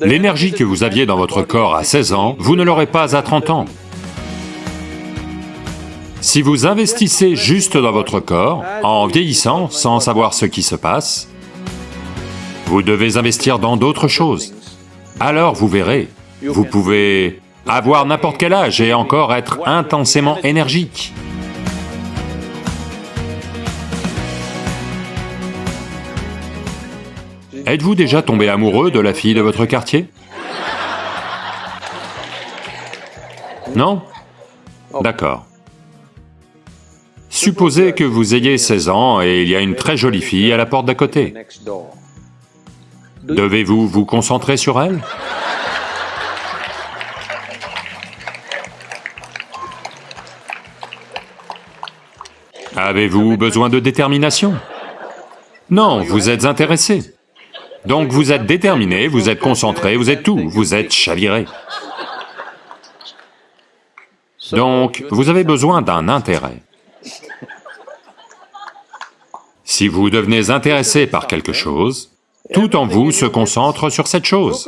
L'énergie que vous aviez dans votre corps à 16 ans, vous ne l'aurez pas à 30 ans. Si vous investissez juste dans votre corps, en vieillissant, sans savoir ce qui se passe, vous devez investir dans d'autres choses. Alors vous verrez, vous pouvez avoir n'importe quel âge et encore être intensément énergique. Êtes-vous déjà tombé amoureux de la fille de votre quartier Non D'accord. Supposez que vous ayez 16 ans et il y a une très jolie fille à la porte d'à côté. Devez-vous vous concentrer sur elle Avez-vous besoin de détermination Non, vous êtes intéressé. Donc vous êtes déterminé, vous êtes concentré, vous êtes tout, vous êtes chaviré. Donc, vous avez besoin d'un intérêt. Si vous devenez intéressé par quelque chose, tout en vous se concentre sur cette chose,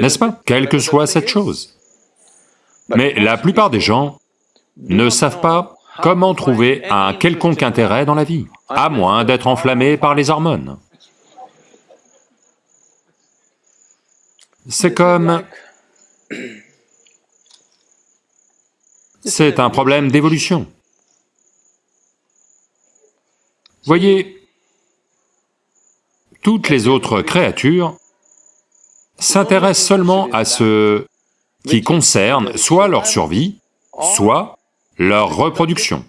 n'est-ce pas? Quelle que soit cette chose. Mais la plupart des gens ne savent pas comment trouver un quelconque intérêt dans la vie, à moins d'être enflammés par les hormones. C'est comme... C'est un problème d'évolution. Voyez, toutes les autres créatures s'intéressent seulement à ce qui concerne soit leur survie, soit leur reproduction.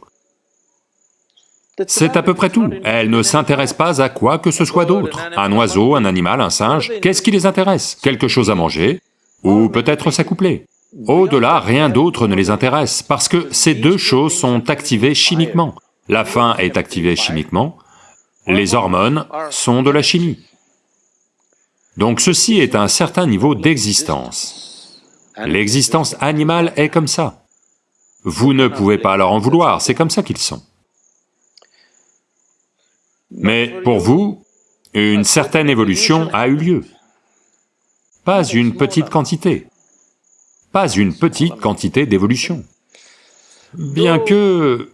C'est à peu près tout. Elles ne s'intéressent pas à quoi que ce soit d'autre. Un oiseau, un animal, un singe, qu'est-ce qui les intéresse? Quelque chose à manger, ou peut-être s'accoupler? Au-delà, rien d'autre ne les intéresse, parce que ces deux choses sont activées chimiquement. La faim est activée chimiquement, les hormones sont de la chimie. Donc ceci est un certain niveau d'existence. L'existence animale est comme ça. Vous ne pouvez pas leur en vouloir, c'est comme ça qu'ils sont. Mais pour vous, une certaine évolution a eu lieu. Pas une petite quantité, pas une petite quantité d'évolution. Bien que...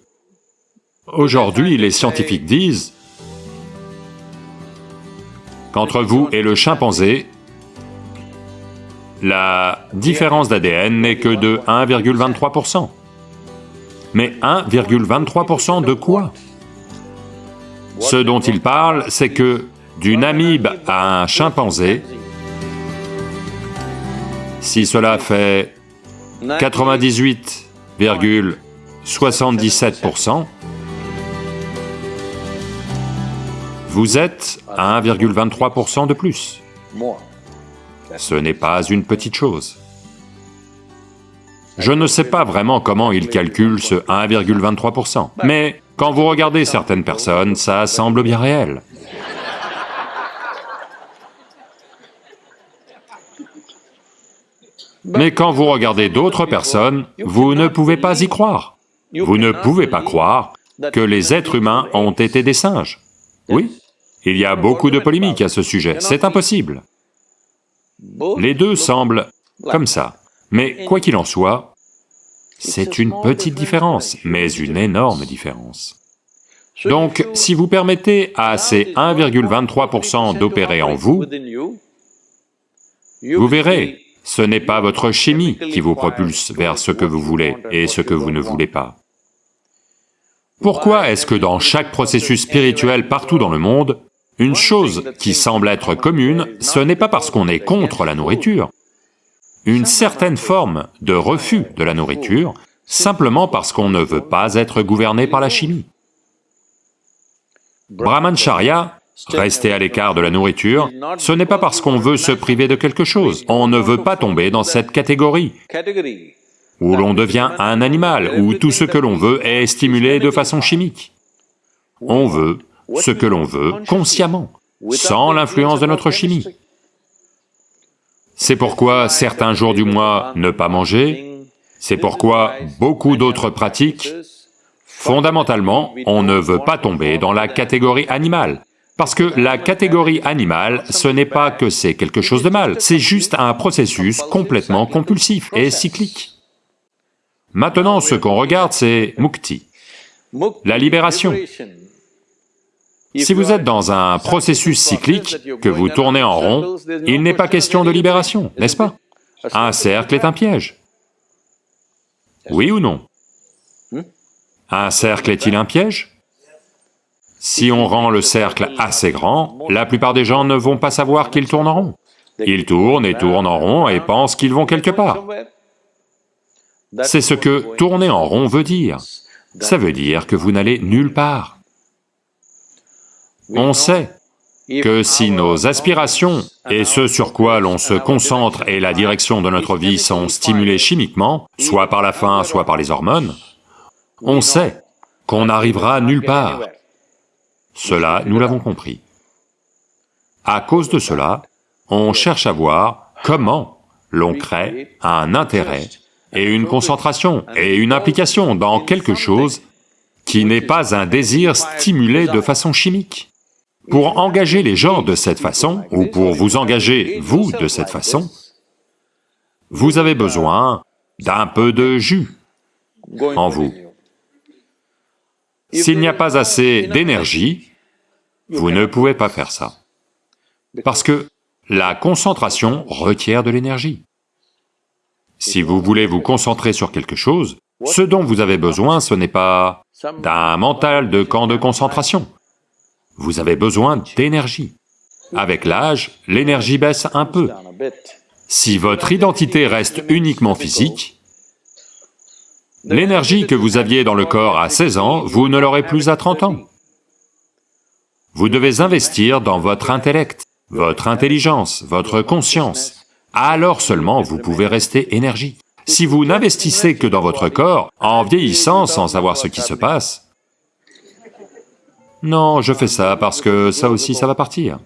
Aujourd'hui, les scientifiques disent qu'entre vous et le chimpanzé, la différence d'ADN n'est que de 1,23%. Mais 1,23% de quoi? Ce dont il parle, c'est que d'une amibe à un chimpanzé, si cela fait 98,77%, vous êtes à 1,23% de plus. Ce n'est pas une petite chose. Je ne sais pas vraiment comment ils calculent ce 1,23%, mais quand vous regardez certaines personnes, ça semble bien réel. Mais quand vous regardez d'autres personnes, vous ne pouvez pas y croire. Vous ne pouvez pas croire que les êtres humains ont été des singes. Oui, il y a beaucoup de polémiques à ce sujet, c'est impossible. Les deux semblent comme ça. Mais quoi qu'il en soit, c'est une petite différence, mais une énorme différence. Donc, si vous permettez à ces 1,23% d'opérer en vous, vous verrez, ce n'est pas votre chimie qui vous propulse vers ce que vous voulez et ce que vous ne voulez pas. Pourquoi est-ce que dans chaque processus spirituel partout dans le monde, une chose qui semble être commune, ce n'est pas parce qu'on est contre la nourriture, une certaine forme de refus de la nourriture, simplement parce qu'on ne veut pas être gouverné par la chimie. Brahmancharya, rester à l'écart de la nourriture, ce n'est pas parce qu'on veut se priver de quelque chose, on ne veut pas tomber dans cette catégorie où l'on devient un animal, où tout ce que l'on veut est stimulé de façon chimique. On veut ce que l'on veut consciemment, sans l'influence de notre chimie. C'est pourquoi certains jours du mois ne pas manger, c'est pourquoi beaucoup d'autres pratiques, fondamentalement, on ne veut pas tomber dans la catégorie animale, Parce que la catégorie animale, ce n'est pas que c'est quelque chose de mal, c'est juste un processus complètement compulsif et cyclique. Maintenant, ce qu'on regarde, c'est mukti, la libération. Si vous êtes dans un processus cyclique, que vous tournez en rond, il n'est pas question de libération, n'est-ce pas? Un cercle est un piège. Oui ou non? Un cercle est-il un piège? Si on rend le cercle assez grand, la plupart des gens ne vont pas savoir qu'ils tournent en rond. Ils tournent et tournent en rond et pensent qu'ils vont quelque part. C'est ce que tourner en rond veut dire. Ça veut dire que vous n'allez nulle part. On sait que si nos aspirations et ce sur quoi l'on se concentre et la direction de notre vie sont stimulés chimiquement, soit par la faim, soit par les hormones, on sait qu'on n'arrivera nulle part. Cela, nous l'avons compris. À cause de cela, on cherche à voir comment l'on crée un intérêt et une concentration et une implication dans quelque chose qui n'est pas un désir stimulé de façon chimique. Pour engager les gens de cette façon, ou pour vous engager, vous, de cette façon, vous avez besoin d'un peu de jus en vous. S'il n'y a pas assez d'énergie, vous ne pouvez pas faire ça. Parce que la concentration requiert de l'énergie. Si vous voulez vous concentrer sur quelque chose, ce dont vous avez besoin, ce n'est pas d'un mental de camp de concentration. Vous avez besoin d'énergie. Avec l'âge, l'énergie baisse un peu. Si votre identité reste uniquement physique, L'énergie que vous aviez dans le corps à 16 ans, vous ne l'aurez plus à 30 ans. Vous devez investir dans votre intellect, votre intelligence, votre conscience. Alors seulement vous pouvez rester énergie. Si vous n'investissez que dans votre corps, en vieillissant sans savoir ce qui se passe, non, je fais ça parce que ça aussi ça va partir.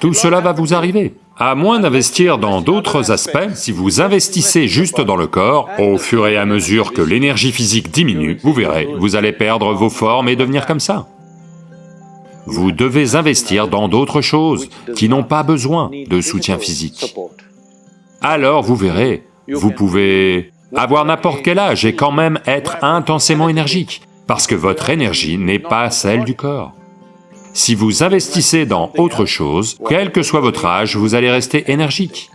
Tout cela va vous arriver. À moins d'investir dans d'autres aspects, si vous investissez juste dans le corps, au fur et à mesure que l'énergie physique diminue, vous verrez, vous allez perdre vos formes et devenir comme ça. Vous devez investir dans d'autres choses qui n'ont pas besoin de soutien physique. Alors vous verrez, vous pouvez avoir n'importe quel âge et quand même être intensément énergique, parce que votre énergie n'est pas celle du corps. Si vous investissez dans autre chose, quel que soit votre âge, vous allez rester énergique.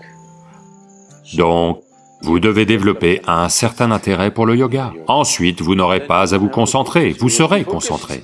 Donc, vous devez développer un certain intérêt pour le yoga. Ensuite, vous n'aurez pas à vous concentrer, vous serez concentré.